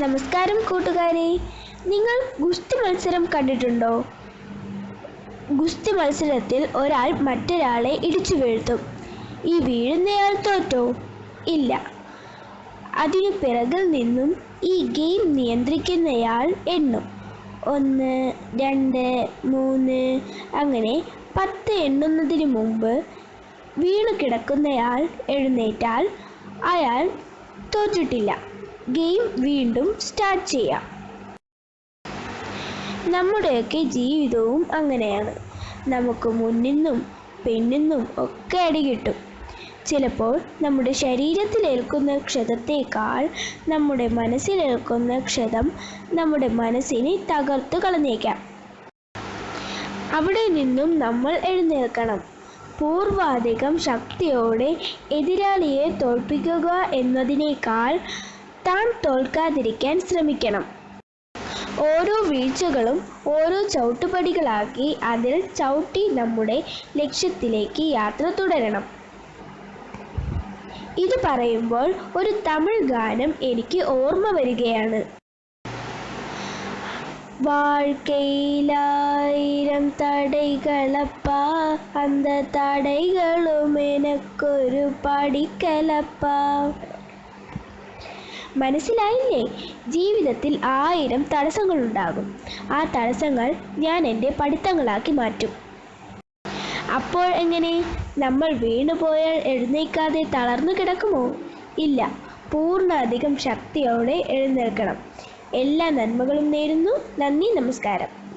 നമസ്കാരം കൂട്ടുകാരെ. നിങ്ങൾ ഗുസ്തി മത്സരം കണ്ടിട്ടുണ്ടോ? ഗുസ്തി മത്സരത്തിൽ ഒരാൾ മറ്റൊരാളെ ഇടിച്ചു വീഴ്ത്തും. ഈ വീഴുന്നയാൾ തോറ്റോ? ഇല്ല. അതിനു പിറകിൽ നിന്നും ഈ ഗെയിം നിയന്ത്രിക്കുന്നയാൾ എണ്ണും. ഒന്ന് രണ്ട് മൂന്ന് അങ്ങനെ പത്ത് എണ്ണുന്നതിന് മുമ്പ് വീണു കിടക്കുന്നയാൾ എഴുന്നേറ്റാൽ അയാൾ തോറ്റിട്ടില്ല. ഗെയിം വീണ്ടും സ്റ്റാർട്ട് ചെയ്യാം. നമ്മുടെയൊക്കെ ജീവിതവും അങ്ങനെയാണ്. നമുക്ക് മുന്നിന്നും പിന്നിന്നും ഒക്കെ അടി കിട്ടും. ചിലപ്പോൾ നമ്മുടെ ശരീരത്തിലേൽക്കുന്ന ക്ഷതത്തേക്കാൾ നമ്മുടെ മനസ്സിലേൽക്കുന്ന ക്ഷതം നമ്മുടെ മനസ്സിനെ തകർത്തു കളഞ്ഞേക്കാം. അവിടെ നിന്നും നമ്മൾ എഴുന്നേൽക്കണം. പൂർവാധികം ശക്തിയോടെ എതിരാളിയെ തോൽപ്പിക്കുക എന്നതിനേക്കാൾ താൻ തോൽക്കാതിരിക്കാൻ ശ്രമിക്കണം. ഓരോ വീഴ്ചകളും ഓരോ ചവിട്ടുപടികളാക്കി അതിൽ ചവിട്ടി നമ്മുടെ ലക്ഷ്യത്തിലേക്ക് യാത്ര തുടരണം. ഇത് പറയുമ്പോൾ ഒരു തമിഴ് ഗാനം എനിക്ക് ഓർമ്മ വരികയാണ്. വാഴ്ക്കയിലായിരം തടൈകളപ്പ അന്ത തടൈകളും എനക്കൊരു പഠിക്കലപ്പാ മനസ്സിലായില്ലേ? ജീവിതത്തിൽ ആയിരം തടസ്സങ്ങളുണ്ടാകും. ആ തടസ്സങ്ങൾ ഞാൻ എന്റെ പഠിത്തങ്ങളാക്കി മാറ്റും. അപ്പോൾ എങ്ങനെ? നമ്മൾ വീണുപോയാൽ എഴുന്നേക്കാതെ തളർന്നു കിടക്കുമോ? ഇല്ല. പൂർണ അധികം ശക്തിയോടെ എഴുന്നേൽക്കണം. എല്ലാ നന്മകളും നേരുന്നു. നന്ദി നമസ്കാരം.